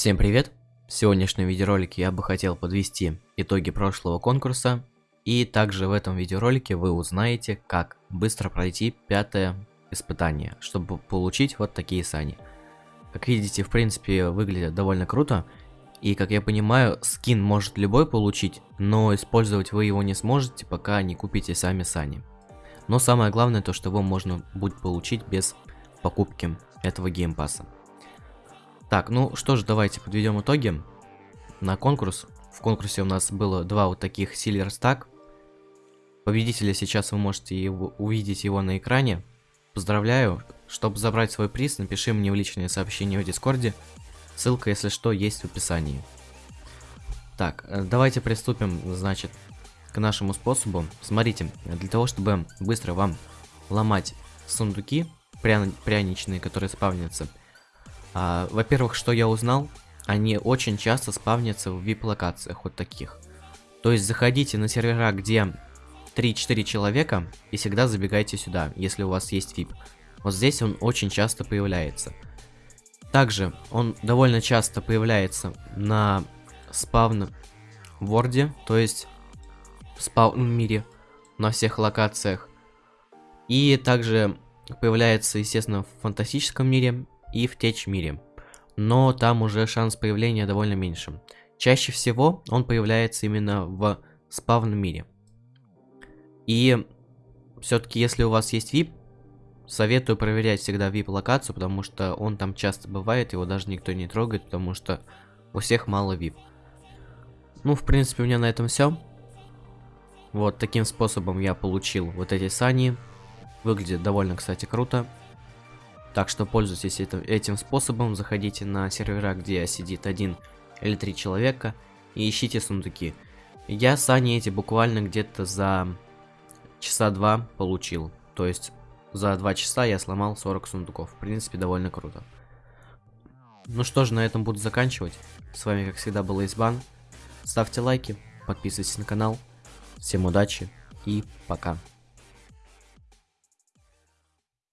Всем привет! В сегодняшнем видеоролике я бы хотел подвести итоги прошлого конкурса. И также в этом видеоролике вы узнаете, как быстро пройти пятое испытание, чтобы получить вот такие сани. Как видите, в принципе, выглядит довольно круто. И, как я понимаю, скин может любой получить, но использовать вы его не сможете, пока не купите сами сани. Но самое главное то, что его можно будет получить без покупки этого геймпаса. Так, ну что ж, давайте подведем итоги на конкурс. В конкурсе у нас было два вот таких Silver Stack. Победителя сейчас вы можете его, увидеть его на экране. Поздравляю. Чтобы забрать свой приз, напиши мне в личное сообщение в Дискорде. Ссылка, если что, есть в описании. Так, э, давайте приступим, значит, к нашему способу. Смотрите, для того, чтобы быстро вам ломать сундуки пряно пряничные, которые спавнятся, а, Во-первых, что я узнал, они очень часто спавнятся в VIP-локациях вот таких. То есть заходите на сервера, где 3-4 человека, и всегда забегайте сюда, если у вас есть VIP. Вот здесь он очень часто появляется. Также он довольно часто появляется на спавн ворде, то есть в спаун мире, на всех локациях. И также появляется, естественно, в фантастическом мире и в течь мире. Но там уже шанс появления довольно меньше. Чаще всего он появляется именно в спавном мире. И все-таки, если у вас есть VIP, советую проверять всегда VIP локацию, потому что он там часто бывает, его даже никто не трогает, потому что у всех мало VIP. Ну, в принципе, у меня на этом все. Вот таким способом я получил вот эти сани. Выглядит довольно, кстати, круто. Так что пользуйтесь этим, этим способом, заходите на сервера, где сидит один или три человека, и ищите сундуки. Я сани эти буквально где-то за часа два получил. То есть за два часа я сломал 40 сундуков. В принципе, довольно круто. Ну что ж, на этом буду заканчивать. С вами, как всегда, был Избан. Ставьте лайки, подписывайтесь на канал. Всем удачи и пока.